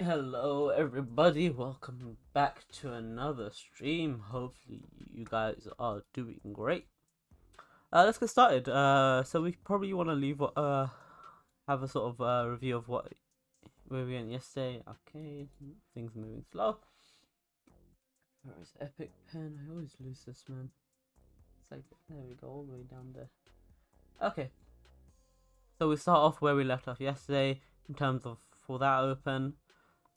Hello everybody, welcome back to another stream. Hopefully you guys are doing great. Uh, let's get started. Uh, so we probably want to leave uh have a sort of uh, review of what where we went yesterday. Okay, things moving slow. Where is Epic Pen? I always lose this man. It's like there we go, all the way down there. Okay. So we start off where we left off yesterday in terms of for that open.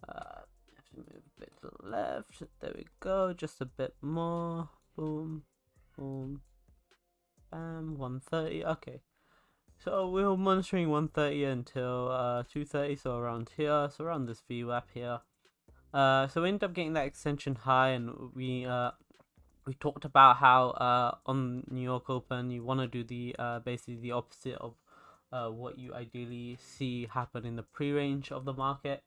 Uh, have to move a bit to the left. There we go. Just a bit more. Boom, boom, bam. 130. Okay. So we are monitoring 130 until uh 230. So around here. So around this VWAP here. Uh, so we ended up getting that extension high, and we uh we talked about how uh on New York Open you want to do the uh basically the opposite of uh what you ideally see happen in the pre-range of the market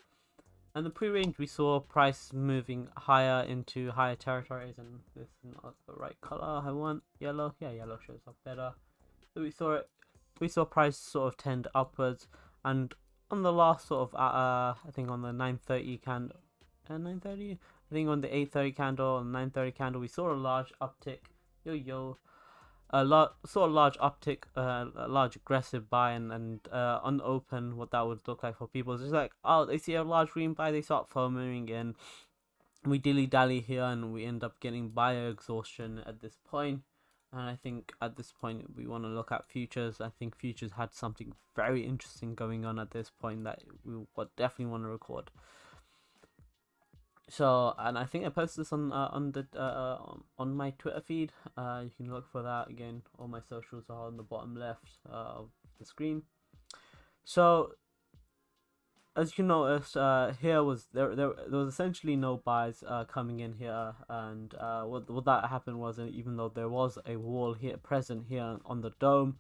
and the pre-range we saw price moving higher into higher territories and this is not the right color I want. Yellow yeah yellow shows up better. So we saw it we saw price sort of tend upwards. And on the last sort of uh, uh I think on the 930 candle uh, 930 I think on the 830 candle and 930 candle we saw a large uptick. Yo yo a lot saw a large uptick, uh, a large aggressive buy, and and uh, what that would look like for people is just like, oh, they see a large green buy, they start foaming in. We dilly dally here, and we end up getting buyer exhaustion at this point. And I think at this point we want to look at futures. I think futures had something very interesting going on at this point that we would definitely want to record. So, and I think I posted this on uh, on the uh, on my Twitter feed. Uh, you can look for that again. All my socials are on the bottom left uh, of the screen. So, as you notice, uh, here was there, there there was essentially no buys uh, coming in here, and what what that happened was even though there was a wall here present here on the DOM,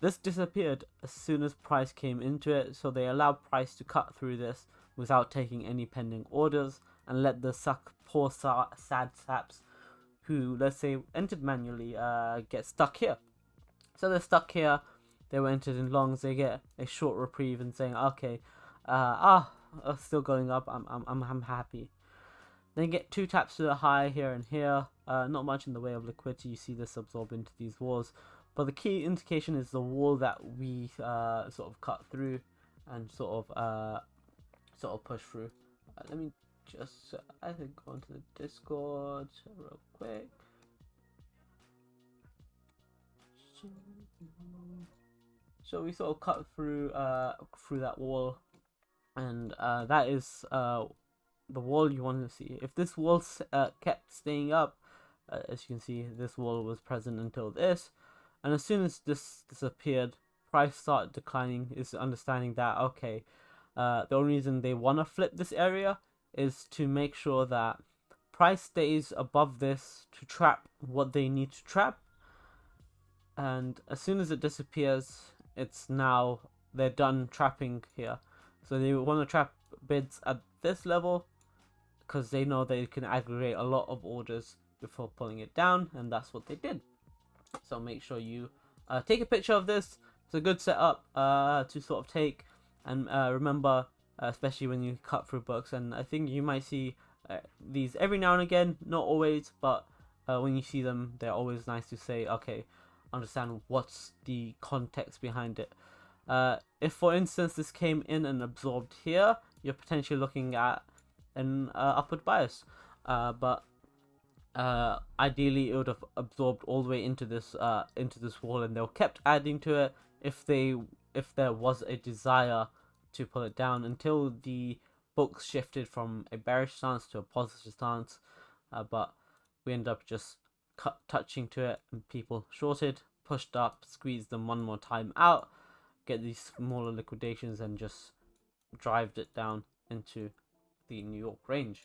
this disappeared as soon as price came into it. So they allowed price to cut through this without taking any pending orders and let the suck poor sad saps who let's say entered manually uh, get stuck here. So they're stuck here. They were entered in longs. They get a short reprieve and saying, okay, uh, ah, still going up. I'm I'm I'm I'm happy. Then get two taps to the high here and here. Uh, not much in the way of liquidity. You see this absorb into these walls. But the key indication is the wall that we uh, sort of cut through and sort of uh, sort of push through. Uh, let me just uh, I think go into the Discord real quick. So we sort of cut through uh through that wall, and uh, that is uh the wall you want to see. If this wall uh, kept staying up, uh, as you can see, this wall was present until this, and as soon as this disappeared, price started declining. Is understanding that okay, uh, the only reason they want to flip this area is to make sure that price stays above this to trap what they need to trap. And as soon as it disappears it's now they're done trapping here. So they want to trap bids at this level because they know they can aggregate a lot of orders before pulling it down and that's what they did. So make sure you uh, take a picture of this. It's a good setup uh, to sort of take. And uh, remember especially when you cut through books. And I think you might see uh, these every now and again, not always, but uh, when you see them, they're always nice to say, okay, understand what's the context behind it. Uh, if, for instance, this came in and absorbed here, you're potentially looking at an uh, upward bias. Uh, but uh, ideally, it would have absorbed all the way into this into this wall, and they'll kept adding to it if they if there was a desire to pull it down until the books shifted from a bearish stance to a positive stance. Uh, but we end up just cut, touching to it and people shorted, pushed up, squeezed them one more time out, get these smaller liquidations and just drive it down into the New York range.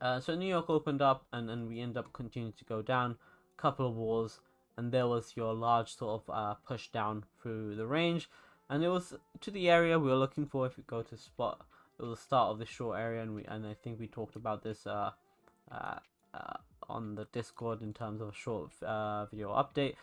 Uh, so New York opened up and then we end up continuing to go down, a couple of walls, and there was your large sort of uh, push down through the range and it was to the area we were looking for if we go to spot. It was the start of the short area and we and I think we talked about this uh, uh, uh, on the discord in terms of a short uh, video update.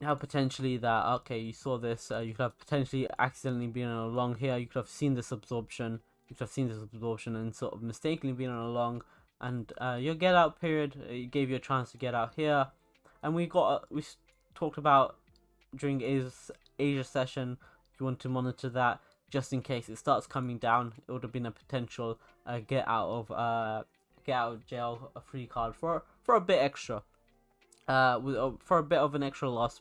Have potentially that okay you saw this uh, you could have potentially accidentally been along here you could have seen this absorption you could have seen this absorption and sort of mistakenly been along. And uh, your get out period it gave you a chance to get out here. And we got we talked about during Asia's Asia session if you want to monitor that just in case it starts coming down it would have been a potential uh, get out of uh get out of jail a free card for for a bit extra. Uh with, uh, for a bit of an extra loss.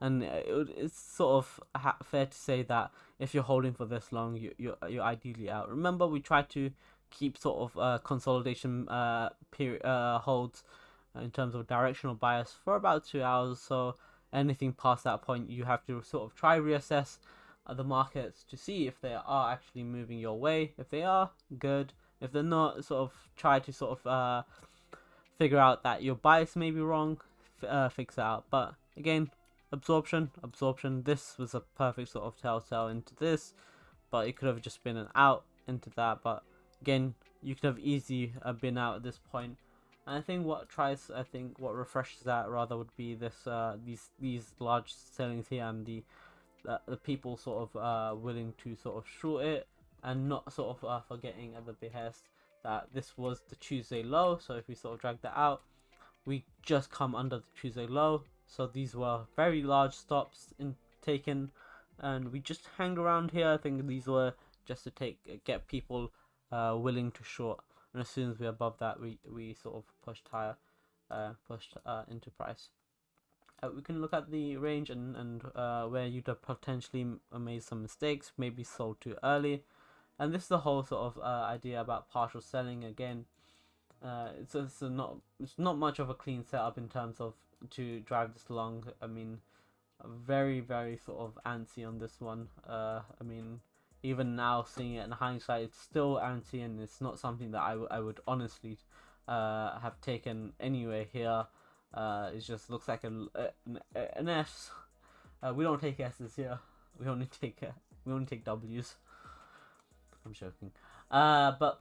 And it, it's sort of fair to say that if you're holding for this long you, you're, you're ideally out. Remember we try to keep sort of uh, consolidation uh, period uh, holds in terms of directional bias for about two hours so anything past that point you have to sort of try reassess uh, the markets to see if they are actually moving your way. If they are good. If they're not sort of try to sort of uh, figure out that your bias may be wrong uh, fix it out. But again absorption absorption. This was a perfect sort of telltale into this but it could have just been an out into that. But again you could have easily uh, been out at this point and I think what tries I think what refreshes that rather would be this uh, these these large sellings here and the uh, the people sort of uh, willing to sort of short it and not sort of uh, forgetting at the behest that this was the Tuesday low. So if we sort of drag that out we just come under the Tuesday low. So these were very large stops in taken. And we just hang around here. I think these were just to take get people uh, willing to short and as soon as we're above that we we sort of pushed higher uh, pushed uh, into price uh, we can look at the range and, and uh, where you'd have potentially made some mistakes maybe sold too early and this is the whole sort of uh, idea about partial selling again uh, it's, it's not it's not much of a clean setup in terms of to drive this long. I mean, very very sort of antsy on this one. Uh, I mean, even now seeing it in hindsight, it's still antsy, and it's not something that I, I would honestly uh, have taken anyway here. Uh, it just looks like a, an, an S. Uh, we don't take S's here. We only take uh, we only take W's. I'm joking. Uh, but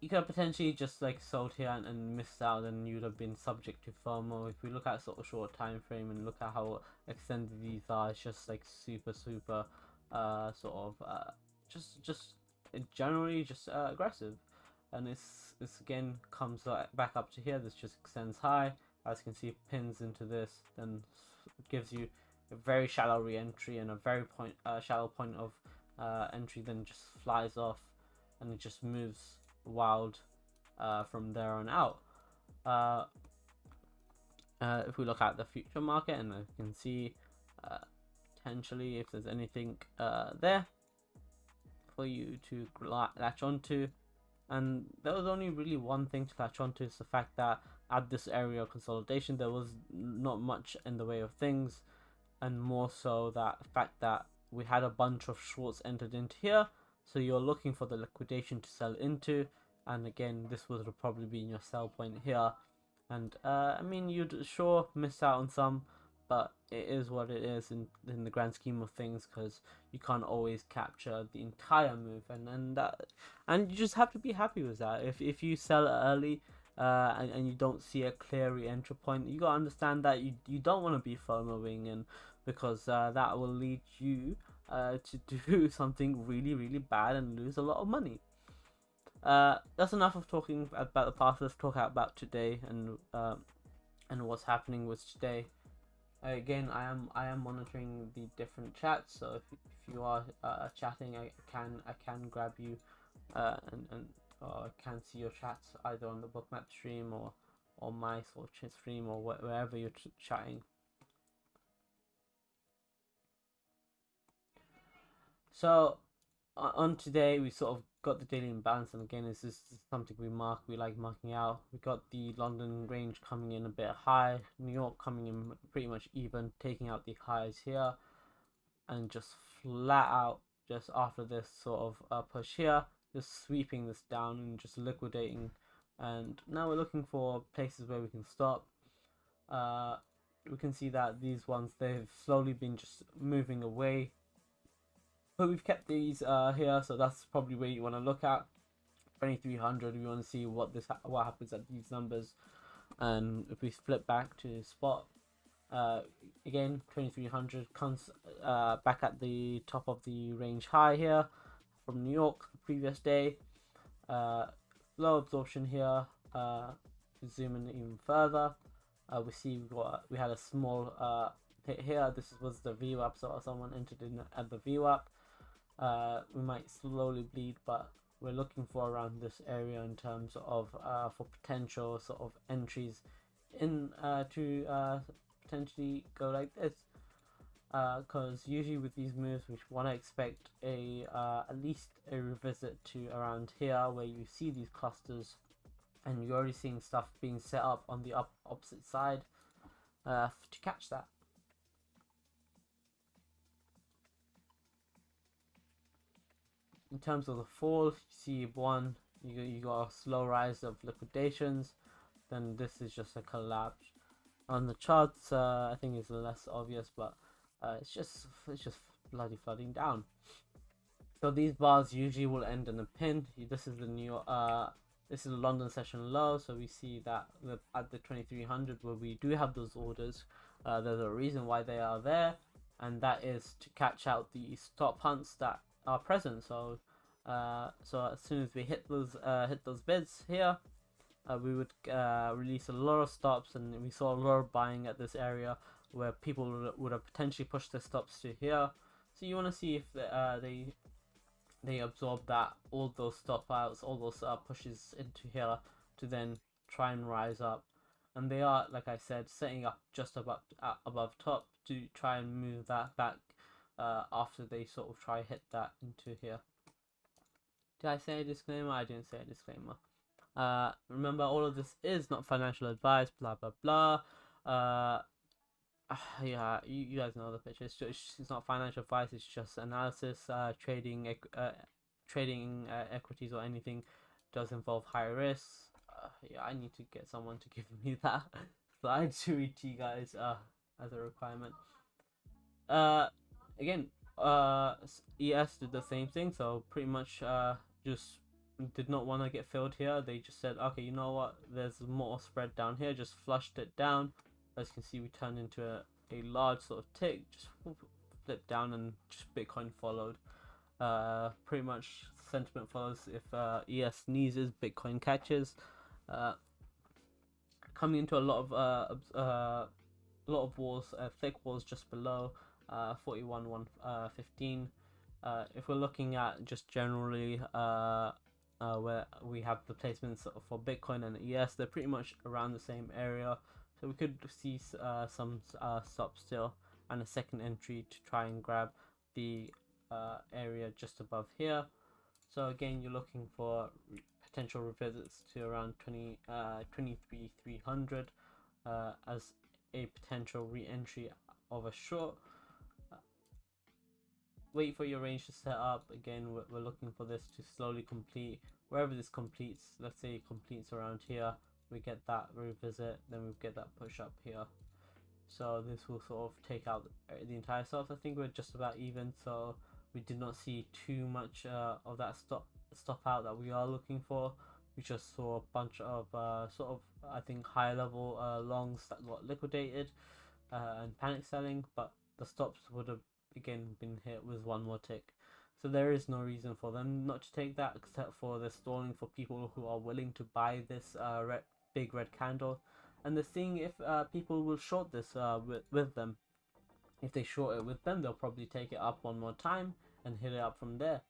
you could have potentially just like sold here and, and missed out and you'd have been subject to FOMO. If we look at sort of short time frame and look at how extended these are, it's just like super super uh sort of uh just just generally just uh, aggressive. And this this again comes back up to here. This just extends high. As you can see, pins into this, then gives you a very shallow re-entry and a very point uh, shallow point of uh, entry. Then just flies off, and it just moves wild uh, from there on out. Uh, uh, if we look at the future market and you can see potentially if there's anything uh, there for you to latch onto. And there was only really one thing to latch onto is the fact that at this area of consolidation there was not much in the way of things. And more so that fact that we had a bunch of shorts entered into here. So you're looking for the liquidation to sell into. And again this would probably been your sell point here. And uh, I mean you'd sure miss out on some but it is what it is in, in the grand scheme of things because you can't always capture the entire move and and that and you just have to be happy with that if, if you sell early uh, and, and you don't see a clear re-entry point you gotta understand that you, you don't want to be FOMOing and because uh, that will lead you uh, to do something really really bad and lose a lot of money uh, that's enough of talking about the past. Let's talk about today and uh, and what's happening with today. Uh, again, I am I am monitoring the different chats. So if, if you are uh, chatting, I can I can grab you uh, and and I can see your chats either on the bookmap stream or or my sort of stream or wh wherever you're chatting. So on today, we sort of got the daily imbalance, and again, this is something we mark. We like marking out. We got the London range coming in a bit high, New York coming in pretty much even, taking out the highs here, and just flat out just after this sort of uh, push here, just sweeping this down and just liquidating. And now we're looking for places where we can stop. Uh, we can see that these ones they've slowly been just moving away but we've kept these uh, here, so that's probably where you want to look at. 2300, we want to see what this what happens at these numbers. And if we flip back to spot, Uh, again, 2300 comes uh, back at the top of the range high here from New York the previous day. Uh, low absorption here. Uh, zoom in even further. Uh, we see we got we had a small uh, hit here. This was the VWAP, so someone entered in at the VWAP. Uh, we might slowly bleed, but we're looking for around this area in terms of uh, for potential sort of entries in uh, to uh, potentially go like this. Because uh, usually with these moves we want to expect a uh, at least a revisit to around here where you see these clusters and you're already seeing stuff being set up on the up opposite side uh, to catch that in terms of the fall, you see one, you, you got a slow rise of liquidations, then this is just a collapse. On the charts, uh, I think it's less obvious, but uh, it's just it's just bloody flooding down. So these bars usually will end in a pin. This is the new uh, this is the London session low, so we see that at the 2300 where we do have those orders, uh, there's a reason why they are there, and that is to catch out the stop hunts that are present. So, uh, so as soon as we hit those uh, hit those bids here, uh, we would uh, release a lot of stops, and we saw a lot of buying at this area where people would have potentially pushed their stops to here. So you want to see if the, uh, they they absorb that all those stop outs, all those uh, pushes into here to then try and rise up. And they are, like I said, setting up just above uh, above top to try and move that back uh, after they sort of try hit that into here. Did I say a disclaimer? I didn't say a disclaimer. Uh, remember, all of this is not financial advice, blah, blah, blah. Uh, yeah, you, you guys know the picture. It's, just, it's not financial advice, it's just analysis. Uh, trading uh, trading uh, equities or anything does involve high risks. Uh, yeah, I need to get someone to give me that slide to read to you guys uh, as a requirement. Uh, again, uh, ES did the same thing, so pretty much uh, just did not want to get filled here. They just said, okay, you know what, there's more spread down here, just flushed it down. As you can see, we turned into a, a large sort of tick, just flipped down and just Bitcoin followed. Uh, pretty much sentiment follows if uh, ES sneezes, Bitcoin catches. Uh, coming into a lot of uh, uh, lot of walls, uh, thick walls just below uh, 41 1 uh, 15 uh, if we're looking at just generally uh, uh, where we have the placements for Bitcoin and ES they're pretty much around the same area. So we could see uh, some uh, stops still and a second entry to try and grab the uh, area just above here. So again you're looking for potential revisits to around 20 uh, 23 300 uh, as a potential re-entry of a short wait for your range to set up. Again, we're, we're looking for this to slowly complete. Wherever this completes, let's say it completes around here, we get that revisit, then we get that push up here. So this will sort of take out the entire stuff. I think we're just about even, so we did not see too much uh, of that stop stop out that we are looking for. We just saw a bunch of uh, sort of, I think, high level uh, longs that got liquidated uh, and panic selling, but the stops would have again been hit with one more tick. So there is no reason for them not to take that except for the stalling for people who are willing to buy this uh, red, big red candle. And they're seeing if uh, people will short this uh, with, with them. If they short it with them, they'll probably take it up one more time and hit it up from there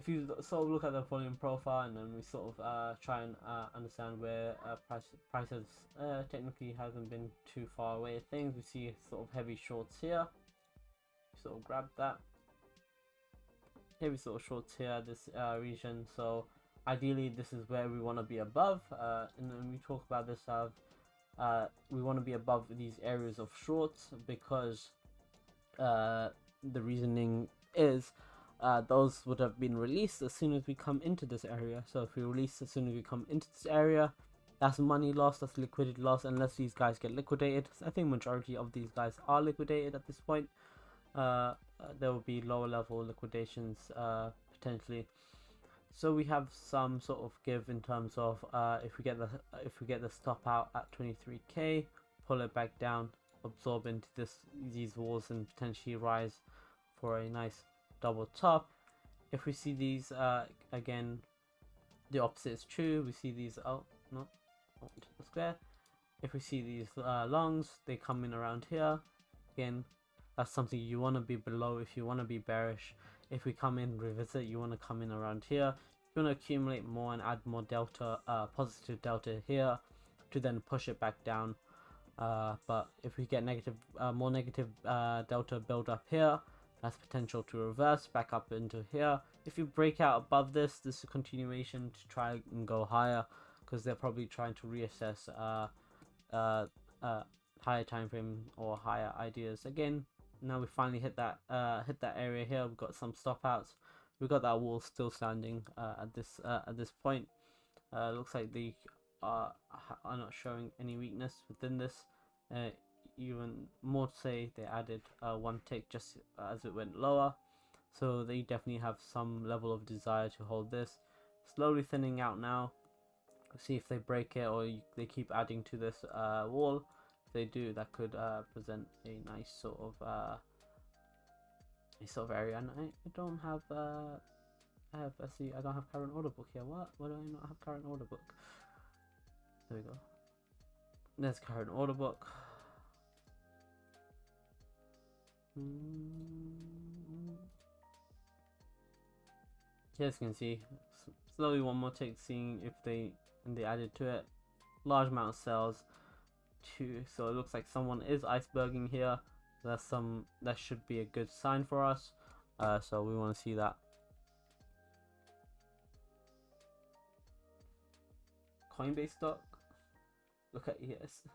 if you sort of look at the volume profile and then we sort of uh, try and uh, understand where uh, price, prices uh, technically hasn't been too far away things we see sort of heavy shorts here. Sort of grab that. Heavy sort of shorts here this uh, region. So ideally this is where we want to be above uh, and then we talk about this of we want to be above these areas of shorts because the reasoning is uh, those would have been released as soon as we come into this area. So if we release as soon as we come into this area, that's money loss, that's liquidity loss, unless these guys get liquidated. I think majority of these guys are liquidated at this point. Uh, uh, there will be lower level liquidations uh, potentially. So we have some sort of give in terms of uh, if we get the if we get the stop out at 23k, pull it back down, absorb into this these walls and potentially rise for a nice double top. If we see these uh, again, the opposite is true. We see these oh no, onto the square. If we see these uh, longs, they come in around here. Again, that's something you want to be below if you want to be bearish. If we come in revisit, you want to come in around here. You want to accumulate more and add more delta, uh, positive delta here to then push it back down. Uh, but if we get negative, uh, more negative uh, delta build up here, that's potential to reverse back up into here. If you break out above this, this is a continuation to try and go higher because they're probably trying to reassess uh, uh, uh, higher time frame or higher ideas. Again, now we finally hit that uh, hit that area here. We've got some stop outs. We've got that wall still standing uh, at this uh, at this point. Uh, looks like they are, are not showing any weakness within this. Uh, even more to say, they added uh, one tick just as it went lower. So they definitely have some level of desire to hold this. Slowly thinning out now. See if they break it or they keep adding to this uh, wall they do, that could uh, present a nice sort of uh, a sort of area. And I, I don't have uh, I have I see I don't have current order book here. What? Why do I not have current order book? There we go. There's current order book. As you can see, slowly one more take, seeing if they and they added to it. Large amount of sells. Two so it looks like someone is iceberging here. That's some that should be a good sign for us. Uh, so we want to see that. Coinbase stock? Look at yes.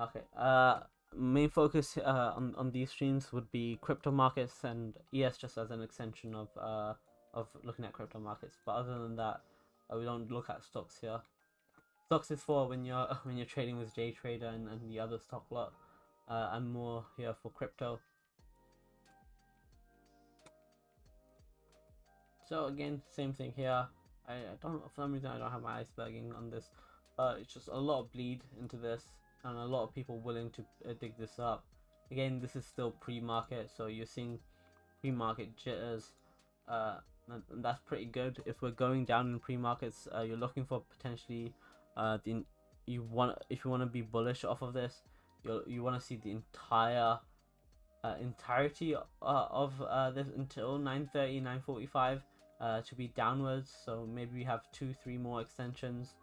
Okay uh main focus uh, on, on these streams would be crypto markets and es just as an extension of uh of looking at crypto markets but other than that uh, we don't look at stocks here Stocks is for when you're when you're trading with JTrader and, and the other stock lot. Uh, I'm more here for crypto. So again, same thing here. I, I don't for some reason I don't have my iceberging on this. Uh, it's just a lot of bleed into this and a lot of people willing to uh, dig this up. Again, this is still pre-market, so you're seeing pre-market jitters. Uh, and, and that's pretty good. If we're going down in pre-markets, uh, you're looking for potentially uh, the you want if you want to be bullish off of this, you you want to see the entire uh, entirety uh, of uh, this until 9:30, 9:45 uh, to be downwards. So maybe we have two, three more extensions,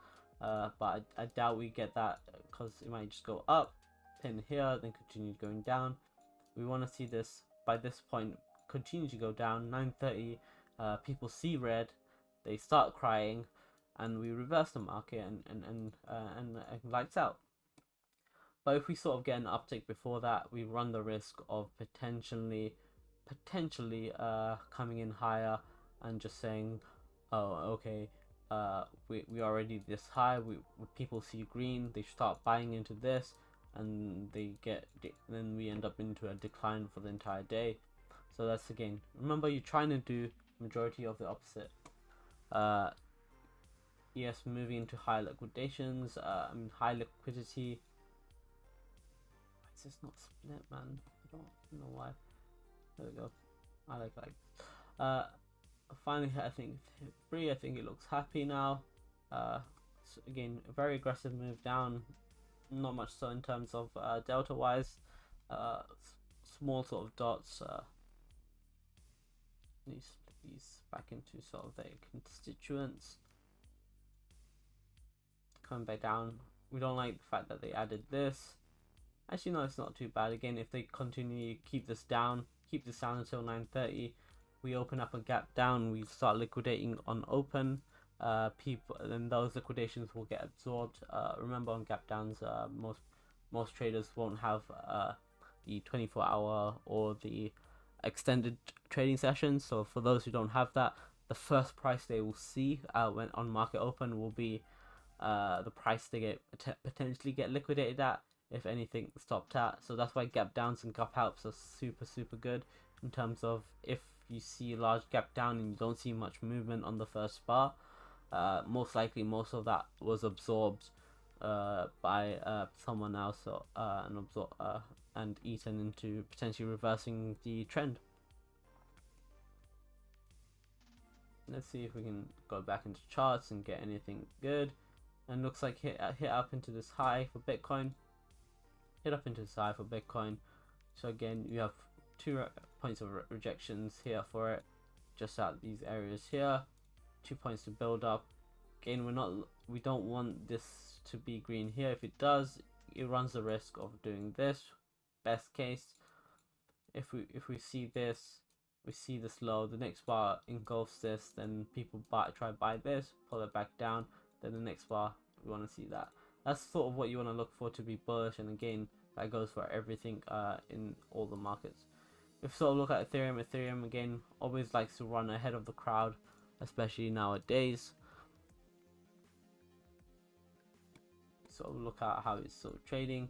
uh, but I, I doubt we get that because it might just go up, pin here, then continue going down. We want to see this by this point continue to go down. 9:30, uh, people see red, they start crying and we reverse the market and and and, uh, and, and lights out. But if we sort of get an uptick before that, we run the risk of potentially potentially uh, coming in higher and just saying, oh okay, uh, we we already this high. We people see green, they start buying into this, and they get then we end up into a decline for the entire day. So that's again. Remember, you're trying to do majority of the opposite. Uh, yes, moving into high liquidations, uh, I mean high liquidity. Why is this not split, man? I don't know why. There we go. I like like. Uh, finally, I think three. I think it looks happy now. Uh, so again, a very aggressive move down. Not much so in terms of uh, delta wise. Uh, small sort of dots. Uh, these these back into sort of their constituents coming back down. We don't like the fact that they added this. Actually, no, it's not too bad. Again, if they continue keep this down, keep this down until 9.30, we open up a gap down, we start liquidating on open. Uh, people, then those liquidations will get absorbed. Uh, remember, on gap downs, uh, most most traders won't have uh, the 24 hour or the extended trading sessions. So for those who don't have that, the first price they will see uh, when on market open will be uh, the price they get potentially get liquidated at if anything stopped at. So that's why gap downs and gap ups are super super good in terms of if you see a large gap down and you don't see much movement on the first bar, uh, most likely most of that was absorbed uh, by uh, someone else or, uh, and absor- uh, and eaten into potentially reversing the trend. Let's see if we can go back into charts and get anything good. And looks like hit uh, hit up into this high for Bitcoin. Hit up into this high for Bitcoin. So again, you have two points of re rejections here for it, just at these areas here. Two points to build up. Again, we're not we don't want this to be green here. If it does, it runs the risk of doing this. Best case, if we if we see this, we see this low, the next bar engulfs this, then people buy try buy this, pull it back down, then the next bar we want to see that. That's sort of what you want to look for to be bullish, and again that goes for everything uh, in all the markets. If of look at Ethereum, Ethereum again always likes to run ahead of the crowd, especially nowadays. Sort of look at how it's sort of trading.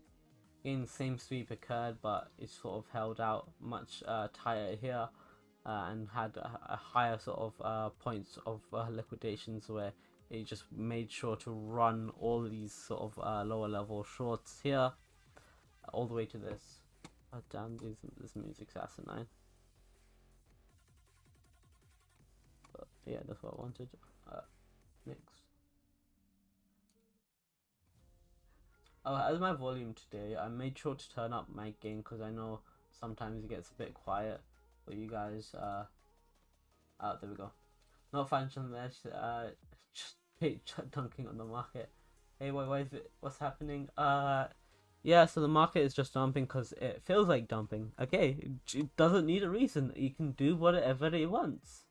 Again, same sweep occurred, but it's sort of held out much uh, tighter here. Uh, and had a, a, higher sort of uh, points of uh, liquidations where it just made sure to run all these sort of uh, lower level shorts here all the way to this. Oh damn, this, this music's asinine. But yeah, that's what I wanted. Uh, next. Oh, as my volume today, I made sure to turn up my gain because I know sometimes it gets a bit quiet for you guys. Uh, oh, there we go. Not financial mesh, uh, just dunking on the market. Hey, why, why is it, what's happening? Uh, yeah, so the market is just dumping because it feels like dumping. Okay, it doesn't need a reason. You can do whatever it wants.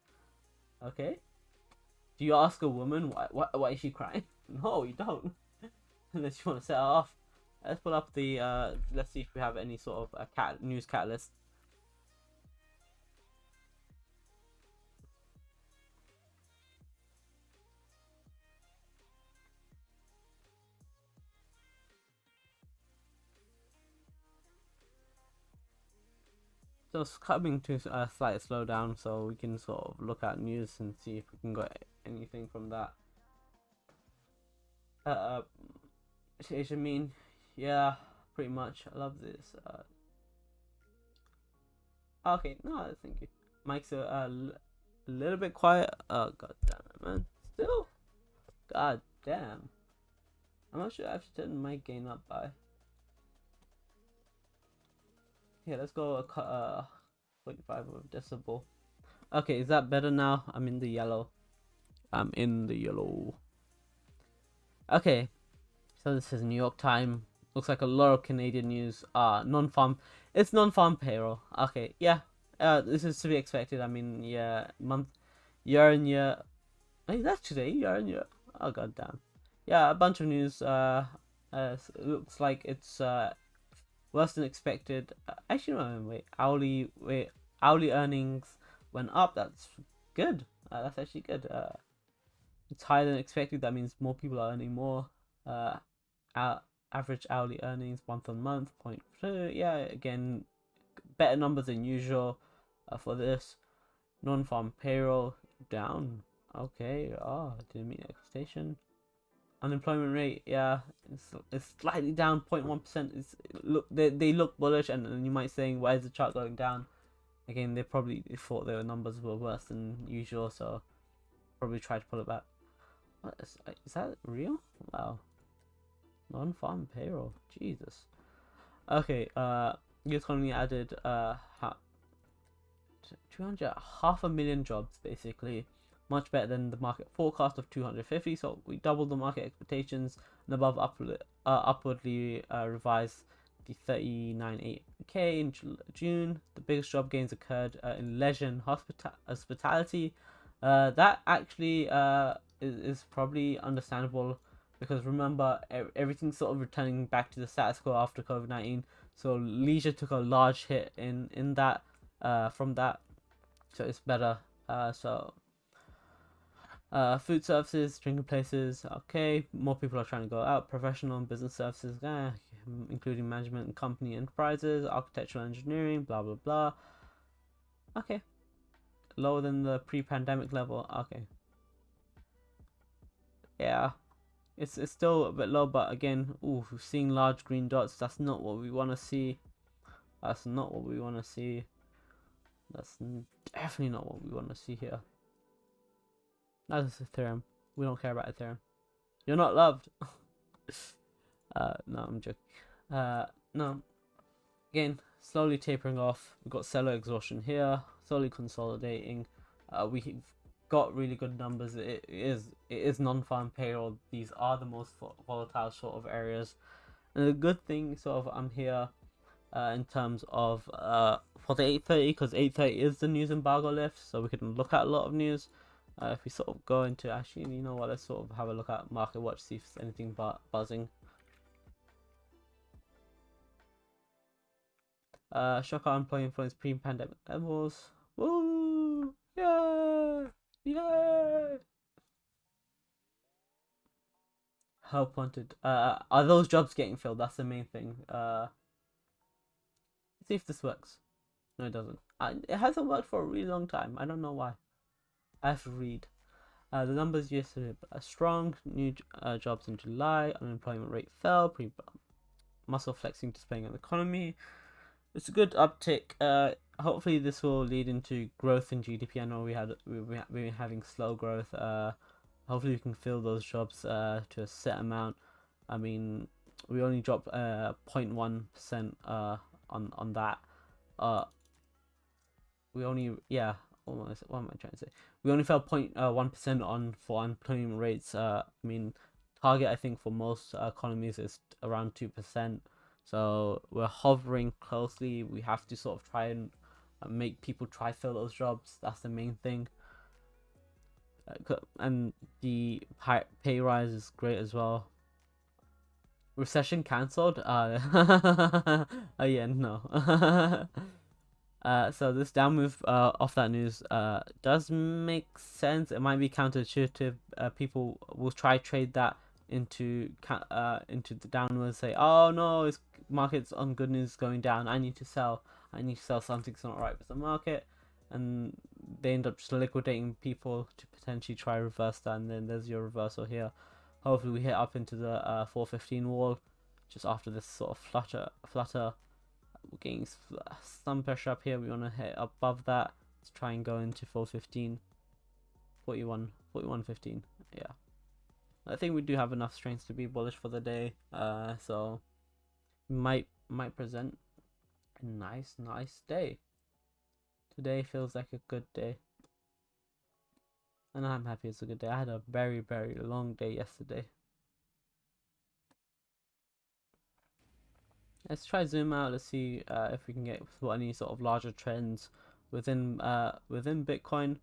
Okay? Do you ask a woman why, why, why is she crying? No, you don't. Unless you want to set her off. Let's pull up the, uh, let's see if we have any sort of a cat news catalyst. It's coming to a slight slowdown, so we can sort of look at news and see if we can get anything from that. Uh, uh mean, yeah, pretty much. I love this. Uh, okay, no, thank you. Mic's a, a, little bit quiet. Oh god damn it, man. Still, god damn. I'm not sure I to turn my gain up by. Yeah, let's go uh 45 of decibel. Okay, is that better now? I'm in the yellow. I'm in the yellow. Okay, so this is New York time. Looks like a lot of Canadian news. Uh, non-farm. It's non-farm payroll. Okay, yeah. Uh, this is to be expected. I mean, yeah, month, year and year. Hey, that's today, year and year. Oh god damn. Yeah, a bunch of news. Uh, uh looks like it's uh worse than expected. Uh, actually, no, wait, hourly, wait, hourly earnings went up. That's good. Uh, that's actually good. Uh, it's higher than expected. That means more people are earning more. Uh, our average hourly earnings month on month, point two. Yeah, again, better numbers than usual uh, for this. Non-farm payroll down. Okay. Oh, didn't meet expectation unemployment rate, yeah, it's, it's slightly down 0.1 percent. It's look they they look bullish, and, and you might saying why is the chart going down? Again, they probably thought their numbers were worse than usual, so probably tried to pull it back. What is, is that real? Wow, non-farm payroll, Jesus. Okay, uh, the economy added uh, 200 half a million jobs basically much better than the market forecast of 250. So we doubled the market expectations and above upward, uh, upwardly uh, revised the 39.8k in June. The biggest job gains occurred uh, in leisure and hospita- hospitality. Uh, that actually uh, is, is probably understandable because remember everything's sort of returning back to the status quo after COVID 19. So leisure took a large hit in in that uh, from that, so it's better. So uh, food services, drinking places, okay. More people are trying to go out. Professional and business services, eh, including management and company enterprises, architectural engineering, blah blah blah. Okay. Lower than the pre-pandemic level. Okay. Yeah. it's it's still a bit low, but again, ooh, seeing large green dots. That's not what we want to see. That's not what we want to see. That's definitely not what we want to see here. That's Ethereum. We don't care about Ethereum. You're not loved. uh, no, I'm joking. Uh, no. Again, slowly tapering off. We've got seller exhaustion here. Slowly consolidating. Uh, we've got really good numbers. It is it is non-farm payroll. These are the most volatile sort of areas. And the good thing, sort of, I'm here uh, in terms of uh, for the 830 because 830 is the news embargo lift, so we can look at a lot of news. Uh, if we sort of go into actually, you know what, let's sort of have a look at market watch, see if there's anything but buzzing. Uh, shock unemployment influence pre-pandemic levels. Woo! Yeah! Yeah! Help wanted. Uh, are those jobs getting filled? That's the main thing. Uh, see if this works. No, it doesn't. I, it hasn't worked for a really long time. I don't know why. To read. Uh, the numbers yesterday are strong. New uh, jobs in July. Unemployment rate fell. Pre muscle flexing displaying the economy. It's a good uptick. Uh, hopefully this will lead into growth in GDP. I know we had we've been having slow growth. Uh, hopefully we can fill those jobs uh, to a set amount. I mean, we only dropped uh 0.1 percent uh on on that. Uh, we only yeah. Almost, what am I trying to say? We only fell 0.1 uh, on for unemployment rates. Uh, I mean, target I think for most uh, economies is around two percent. So we're hovering closely. We have to sort of try and uh, make people try fill those jobs. That's the main thing. Uh, and the pay rise is great as well recession cancelled? Uh, uh yeah, no. uh, so this down move uh, off that news uh, does make sense. It might be counterintuitive. Uh, people will try trade that into uh, into the downward. Say, oh no, it's market's on good news going down. I need to sell. I need to sell something's not right with the market, and they end up just liquidating people to potentially try reverse that. And then there's your reversal here. Hopefully we hit up into the uh, 415 wall just after this sort of flutter. flutter. We're getting some pressure up here. We want to hit above that to try and go into 415. 41, 41, 15. Yeah. I think we do have enough strength to be bullish for the day. Uh, so might might present a nice, nice day. Today feels like a good day and I'm happy it's a good day. I had a very, very long day yesterday. Let's try zoom out. Let's see uh, if we can get any sort of larger trends within uh, within Bitcoin.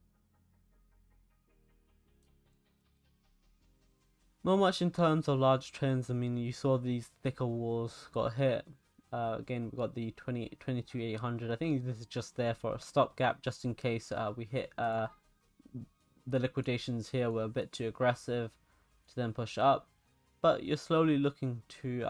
Not much in terms of large trends. I mean, you saw these thicker walls got hit. Uh, again, we got the 20, 22,800. I think this is just there for a stopgap, just in case uh, we hit uh, the liquidations here were a bit too aggressive to then push up, but you're slowly looking to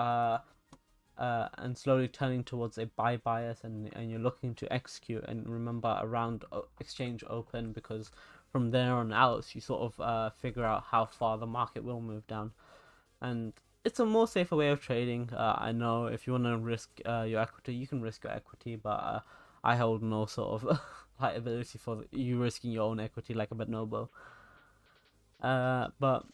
uh, uh, and slowly turning towards a buy bias and, and you're looking to execute and remember around exchange open because from there on out you sort of uh, figure out how far the market will move down and it's a more safer way of trading uh, I know if you want to risk uh, your equity you can risk your equity but uh, I hold no sort of liability for you risking your own equity like a Bonobo. Uh, but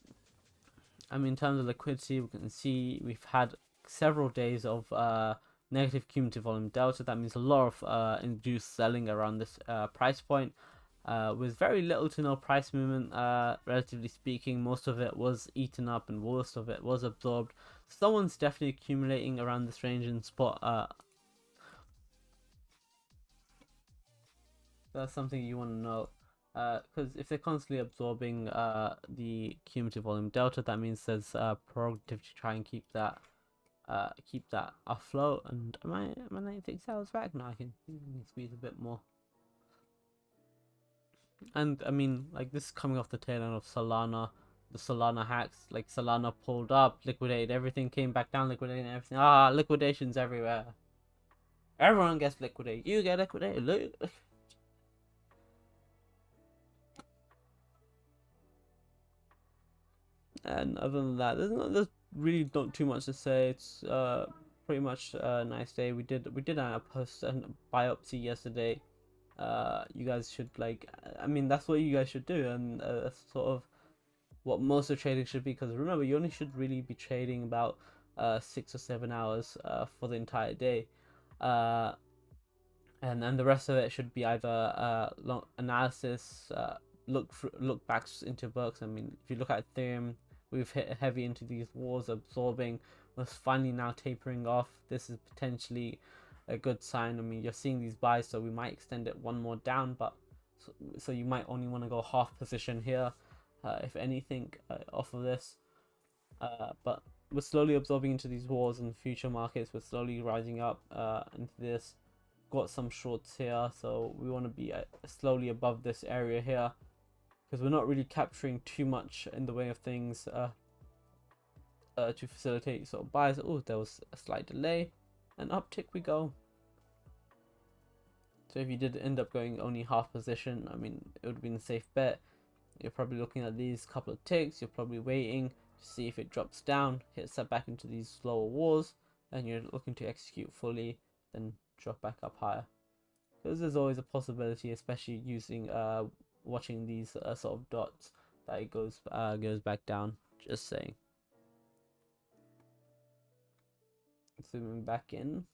I mean, in terms of liquidity, we can see we've had several days of uh, negative cumulative volume delta. That means a lot of uh, induced selling around this uh, price point. Uh, with very little to no price movement, uh, relatively speaking, most of it was eaten up and most of it was absorbed. Someone's definitely accumulating around this range and spot uh, that's something you want to know because uh, if they're constantly absorbing the cumulative volume delta that means there's uh, prerogative to try and keep that uh, keep that afloat and am I am I 96 hours back? No I can, squeeze a bit more. And I mean like this is coming off the tail end of Solana the Solana hacks like Solana pulled up liquidated everything came back down liquidated everything. Ah liquidations everywhere. Everyone gets liquidated. You get liquidated. Look. And other than that, there's not there's really not too much to say. It's uh pretty much a nice day. We did we did a post a biopsy yesterday. Uh, you guys should like. I mean, that's what you guys should do, and uh, that's sort of what most of trading should be. Because remember, you only should really be trading about uh six or seven hours uh for the entire day. Uh, and then the rest of it should be either uh long analysis, uh, look for, look backs into books. I mean, if you look at Ethereum, we've hit heavy into these walls, absorbing, was finally now tapering off. This is potentially a good sign. I mean, you're seeing these buys, so we might extend it one more down, but so, so you might only want to go half position here, uh, if anything, uh, off of this. Uh, but we're slowly absorbing into these walls and future markets. We're slowly rising up uh, into this. Got some shorts here, so we want to be uh, slowly above this area here because we're not really capturing too much in the way of things uh, uh, to facilitate sort of buys. Oh, there was a slight delay, and uptick we go. So if you did end up going only half position, I mean, it would have been a safe bet. You're probably looking at these couple of ticks. You're probably waiting to see if it drops down, hits that back into these lower walls, and you're looking to execute fully, then drop back up higher. Because there's always a possibility, especially using uh, watching these uh, sort of dots that it goes uh, goes back down. Just saying. Zooming back in.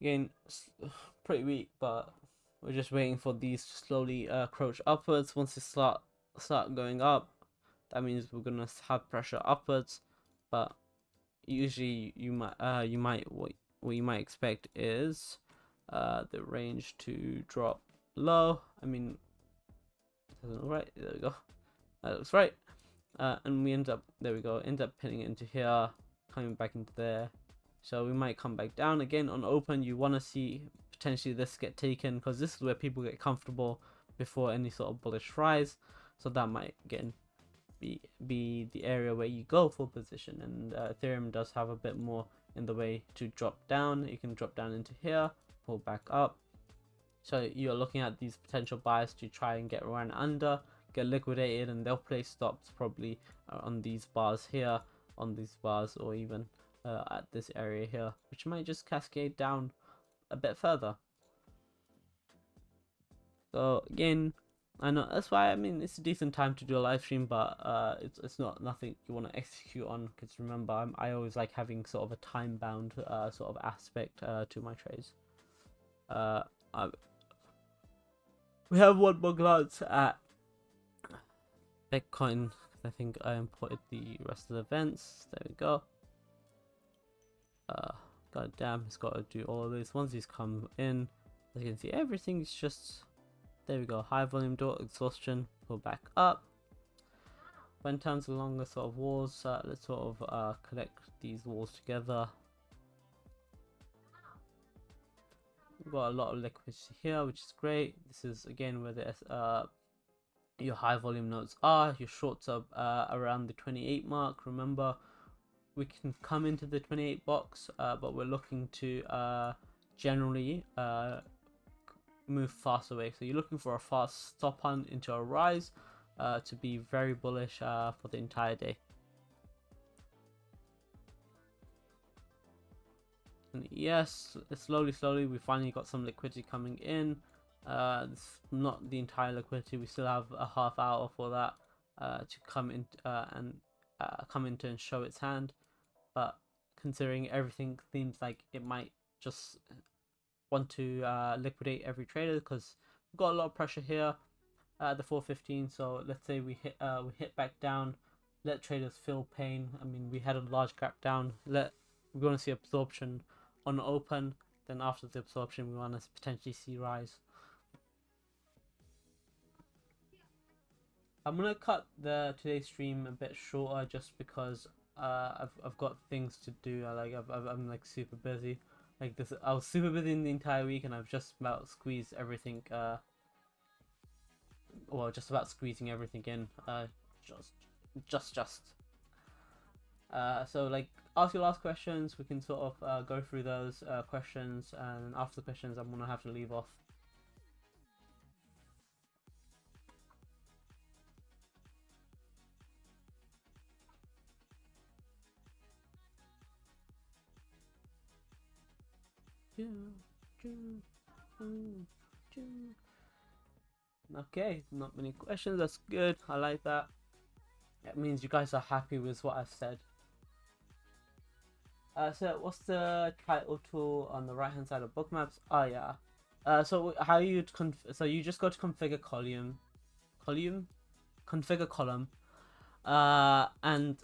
Again, pretty weak, but we're just waiting for these to slowly uh, crouch upwards. Once they start start going up, that means we're gonna have pressure upwards. But usually you might uh you might what what you might expect is uh the range to drop low. I mean doesn't look right. There we go. That looks right. Uh and we end up there we go. End up pinning it into here coming back into there. So we might come back down again on open. You want to see potentially this get taken because this is where people get comfortable before any sort of bullish rise. So that might again be be the area where you go for position. And uh, Ethereum does have a bit more in the way to drop down. You can drop down into here pull back up. So you're looking at these potential buyers to try and get run under get liquidated and they'll place stops probably uh, on these bars here on these bars or even uh, at this area here which might just cascade down a bit further. So again I know that's why I mean it's a decent time to do a live stream, but uh, it's it's not nothing you want to execute on because remember I'm, I always like having sort of a time bound uh, sort of aspect uh, to my trades. Uh, I, we have one more glance at Bitcoin. I think I imported the rest of the events. There we go. Uh, God damn, it's got to do all of this. Once these come in, as you can see, everything's just there we go, high volume door exhaustion, pull back up. When turns along the sort of walls, uh, let's sort of uh, connect these walls together. We've got a lot of liquidity here, which is great. This is again where the uh, your high volume nodes are. Your shorts are uh, around the 28 mark. Remember, we can come into the 28 box, uh, but we're looking to uh, generally uh, move fast away. So you're looking for a fast stop on into a rise uh, to be very bullish uh, for the entire day. And yes, slowly, slowly, we finally got some liquidity coming in. Uh, it's not the entire liquidity. We still have a half hour for that uh, to come in uh, and uh, come into and show its hand. But considering everything seems like it might just want to uh, liquidate every trader because we've got a lot of pressure here at the 415 so let's say we hit uh, we hit back down let traders feel pain. I mean we had a large gap down. Let we want to see absorption on open. Then after the absorption we want to potentially see rise. I'm gonna cut the today's stream a bit shorter just because uh, I've, I've got things to do. I like I've, I'm like super busy like this, I was super busy the entire week, and I've just about squeezed everything. Uh, well, just about squeezing everything in. Uh, just, just, just. Uh, so like ask your last questions. We can sort of uh, go through those uh, questions, and after the questions, I'm gonna have to leave off. Okay, not many questions. That's good. I like that. That means you guys are happy with what I've said. Uh, so what's the title tool on the right hand side of bookmaps? Oh yeah. Uh, so how you so you just go to configure column, column, configure column, uh, and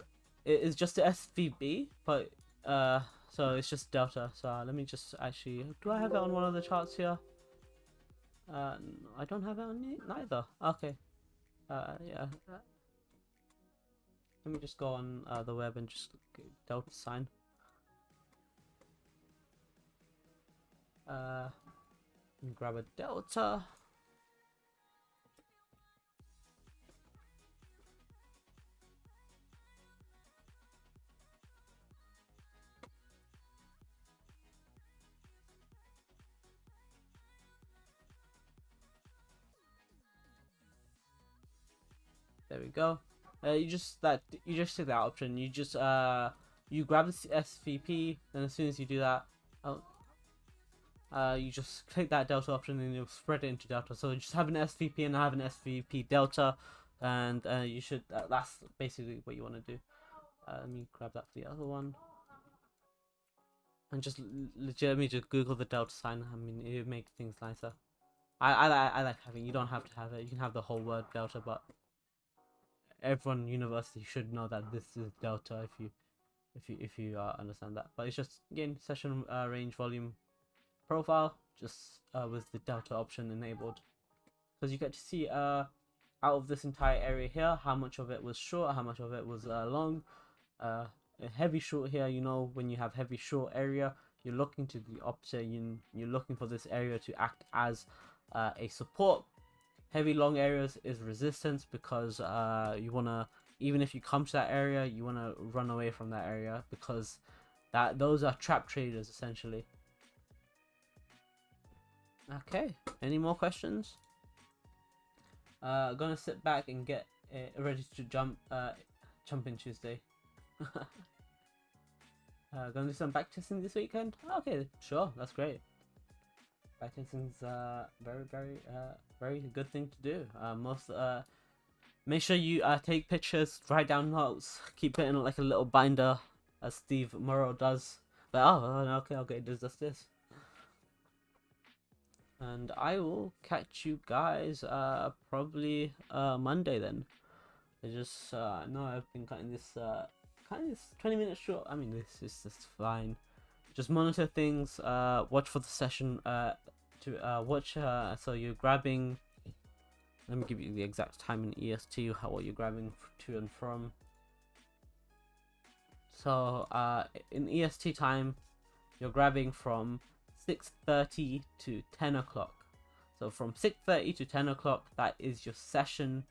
it is just the SVP, but uh, so it's just delta. So let me just actually, do I have it on one of the charts here? Uh, I don't have it on neither. Okay. Uh, yeah. Let me just go on uh, the web and just delta sign. Uh, grab a delta. There we go. Uh, you just that you just take that option. You just uh you grab the SVP, and as soon as you do that, oh, uh, you just click that delta option and you'll spread it into delta. So you just have an SVP and have an SVP delta, and uh, you should. Uh, that's basically what you want to do. Uh, let me grab that for the other one. And just legitimately just Google the delta sign. I mean, it makes things nicer. I, I I like having. You don't have to have it. You can have the whole word delta, but everyone university should know that this is delta if you if you if you uh, understand that. But it's just again session uh, range volume profile just uh, with the delta option enabled because you get to see uh out of this entire area here how much of it was short how much of it was uh, long uh heavy short here you know when you have heavy short area you're looking to the opposite you, you're looking for this area to act as uh, a support heavy long areas is resistance because uh you want to even if you come to that area you want to run away from that area because that those are trap traders essentially Okay, any more questions? Uh, gonna sit back and get uh, ready to jump, uh, jump in Tuesday. uh, gonna do some backtesting this weekend? Okay, sure, that's great. Backtesting's uh very, very, uh, very good thing to do. Uh, most, uh, make sure you uh, take pictures, write down notes, keep it in like a little binder, as Steve Morrow does. But oh, okay, okay, does this this and I will catch you guys uh probably uh Monday then. I just uh know I've been cutting this uh kind of 20 minutes short. I mean this is just fine. Just monitor things, uh watch for the session uh to uh watch so you're grabbing let me give you the exact time in EST how what you're grabbing to and from. So uh in EST time you're grabbing from 6.30 to 10 o'clock. So from 6.30 to 10 o'clock, that is your session,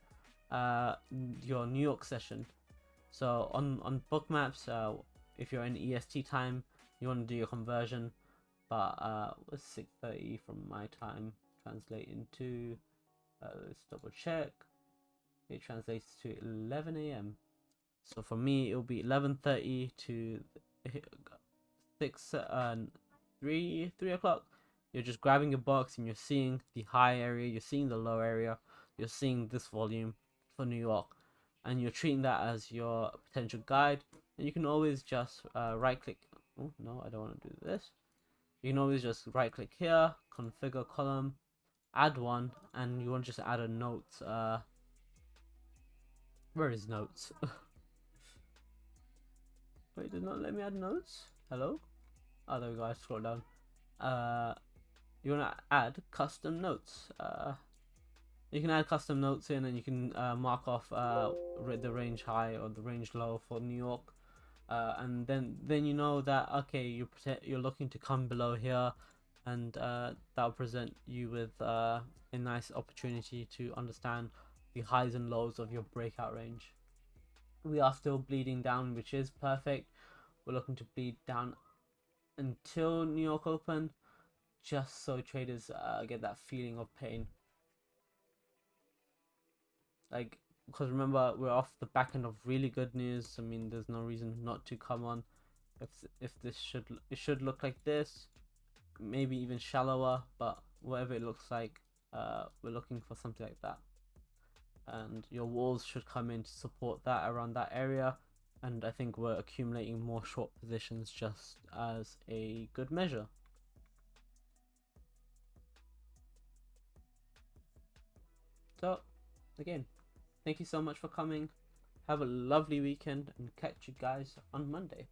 uh, your New York session. So on, on Bookmaps, uh, if you're in EST time, you want to do your conversion. But uh, 6.30 from my time translate into, uh, let's double check. It translates to 11 a.m. So for me, it'll be 11.30 to 6, uh, three three o'clock you're just grabbing your box and you're seeing the high area you're seeing the low area you're seeing this volume for new york and you're treating that as your potential guide and you can always just uh, right click oh no i don't want to do this you can always just right click here configure column add one and you want to just add a note uh where is notes wait did not let me add notes hello Oh, there we go. I scroll down. Uh, you want to add custom notes. Uh, you can add custom notes in, and you can uh, mark off uh, the range high or the range low for New York. Uh, and then then you know that okay you're you're looking to come below here and uh, that'll present you with uh, a nice opportunity to understand the highs and lows of your breakout range we are still bleeding down which is perfect we're looking to bleed down until New York Open, just so traders uh, get that feeling of pain. Like, because remember we're off the back end of really good news. I mean, there's no reason not to come on. If if this should it should look like this, maybe even shallower, but whatever it looks like, uh, we're looking for something like that. And your walls should come in to support that around that area. And I think we're accumulating more short positions just as a good measure. So, again, thank you so much for coming. Have a lovely weekend and catch you guys on Monday.